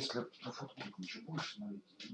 если на футболку ничего больше налить.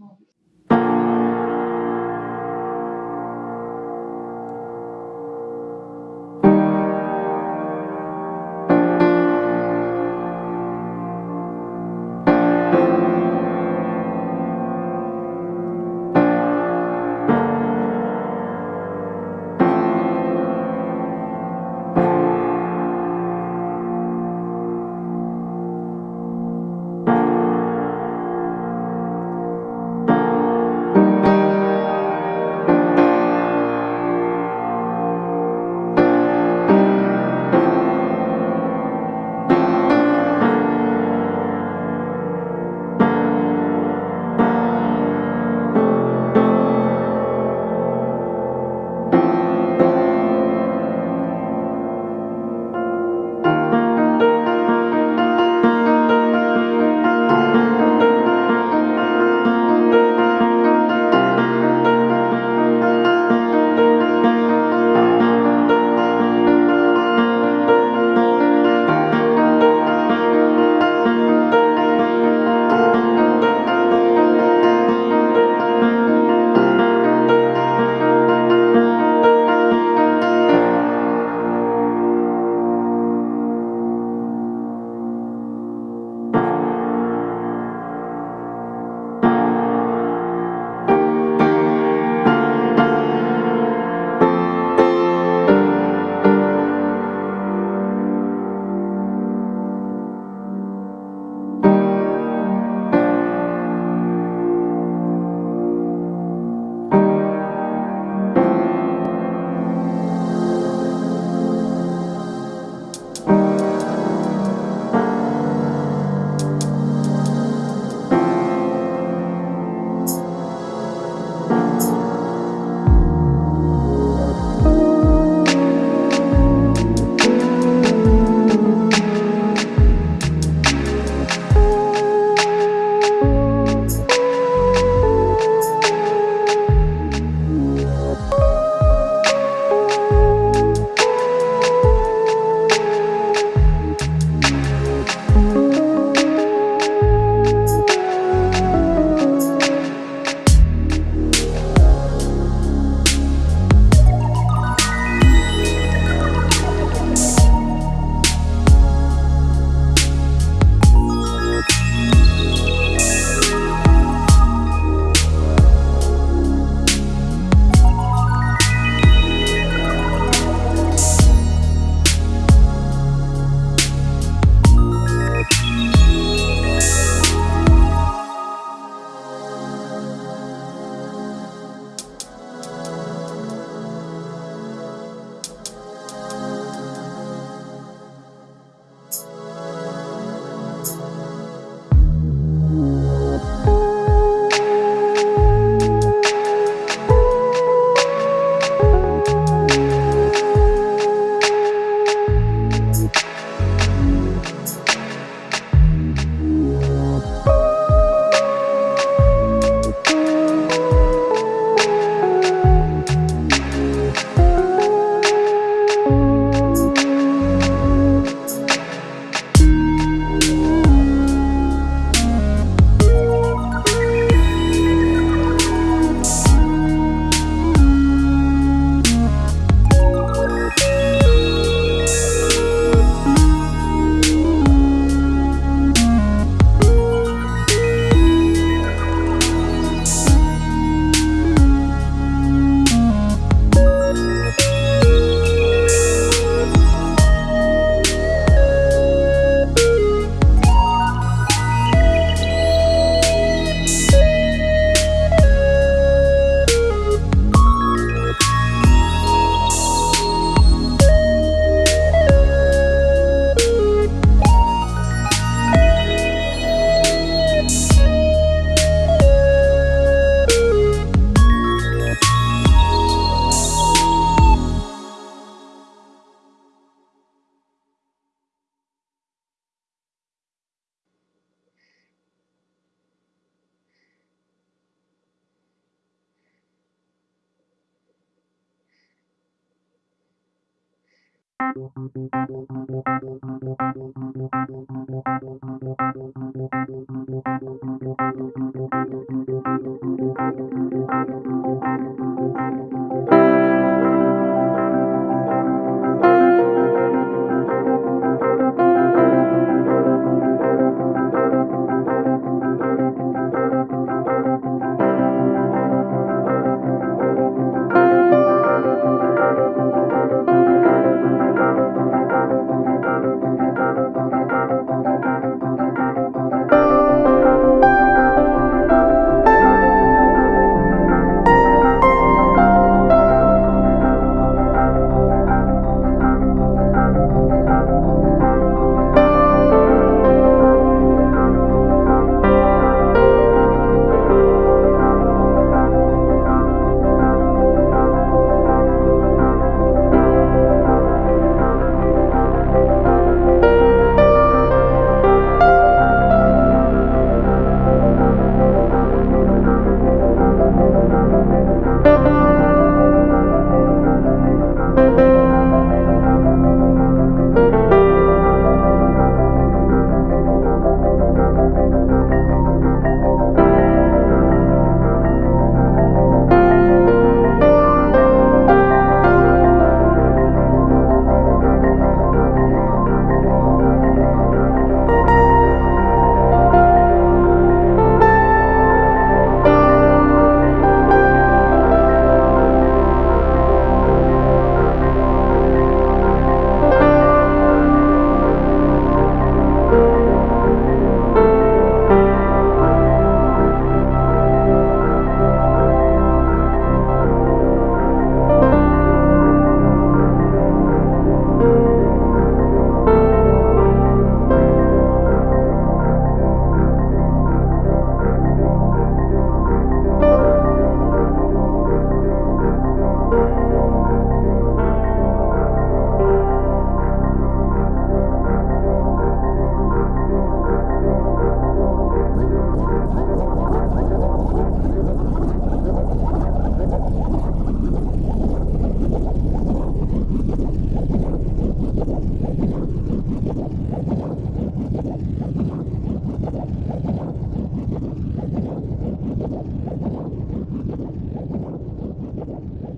Thank you. ハハハハ!